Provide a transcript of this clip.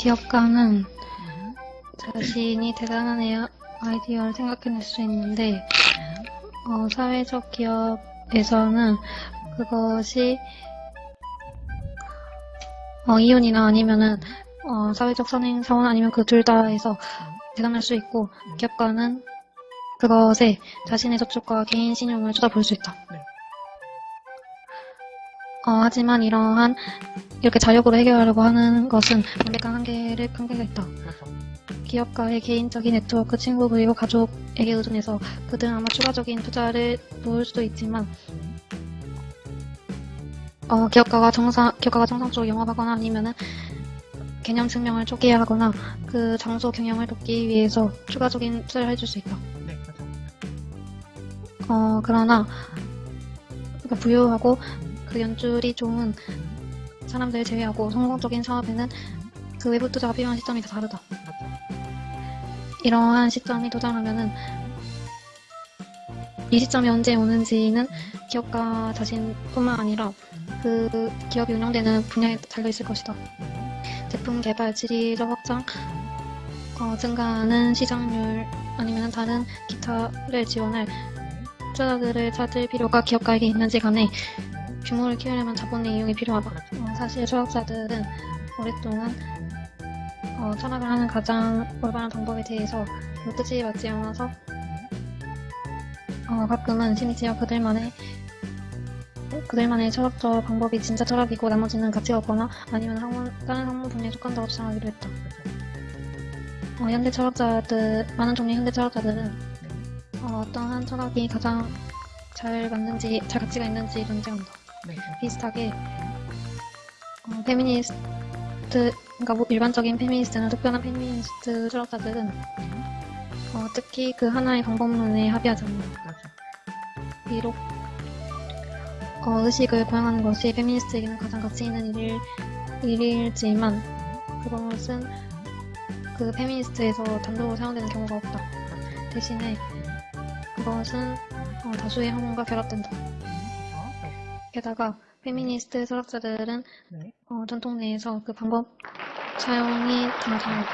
기업가는 음, 자신이 대단한 애- 아이디어를 생각해낼 수 있는데 어, 사회적 기업에서는 그것이 어, 이윤이나 아니면은 어, 사회적 선행 사원 아니면 그 둘 다에서 대단할 수 있고 기업가는 그것에 자신의 저축과 개인 신용을 쏟아부을 수 있다. 네. 어, 하지만 이러한 이렇게 자력으로 해결하려고 하는 것은 명백한 한계를 한계가 있다. 그렇죠. 기업가의 개인적인 네트워크, 친구 그리고 가족에게 의존해서 그들은 아마 추가적인 투자를 놓을 수도 있지만 어, 기업가가 정상 기업가가 정상적으로 영업하거나 아니면은 개념 증명을 초기화 하거나 그 장소 경영을 돕기 위해서 추가적인 투자를 해줄 수 있다. 네, 그렇죠. 어, 그러나 그러니까 부유하고 그 연줄이 좋은 사람들 제외하고 성공적인 사업에는 그 외부 투자가 필요한 시점이 다 다르다. 이러한 시점이 도달하면은 이 시점이 언제 오는지는 기업가 자신뿐만 아니라 그 기업이 운영되는 분야에 달려 있을 것이다. 제품 개발, 질의적 확장, 어, 증가하는 시장률 아니면 다른 기타를 지원할 투자자들을 찾을 필요가 기업가에게 있는지 간에 규모를 키우려면 자본의 이용이 필요하다. 어, 사실 철학자들은 오랫동안 어, 철학을 하는 가장 올바른 방법에 대해서 그 뜻이 맞지 않아서 어, 가끔은 심지어 그들만의 그들만의 철학적 방법이 진짜 철학이고 나머지는 가치가 없거나 아니면 학문, 다른 학문 분야에 속한다고 주장하기도 했다. 어, 현대 철학자들, 많은 종류의 현대 철학자들은 어, 어떠한 철학이 가장 잘 맞는지, 잘 가치가 있는지 논쟁한다. 네. 비슷하게 어, 페미니스트 그러니까 뭐 일반적인 페미니스트나 특별한 페미니스트 철학자들은 어, 특히 그 하나의 방법론에 합의하지 않는다. 비록 어, 의식을 고양하는 것이 페미니스트에게는 가장 가치 있는 일일, 일일지만 그것은 그 페미니스트에서 단독으로 사용되는 경우가 없다. 대신에 그것은 어, 다수의 학문과 결합된다. 게다가 페미니스트 철학자들은 네. 어, 전통 내에서 그 방법 사용이 당장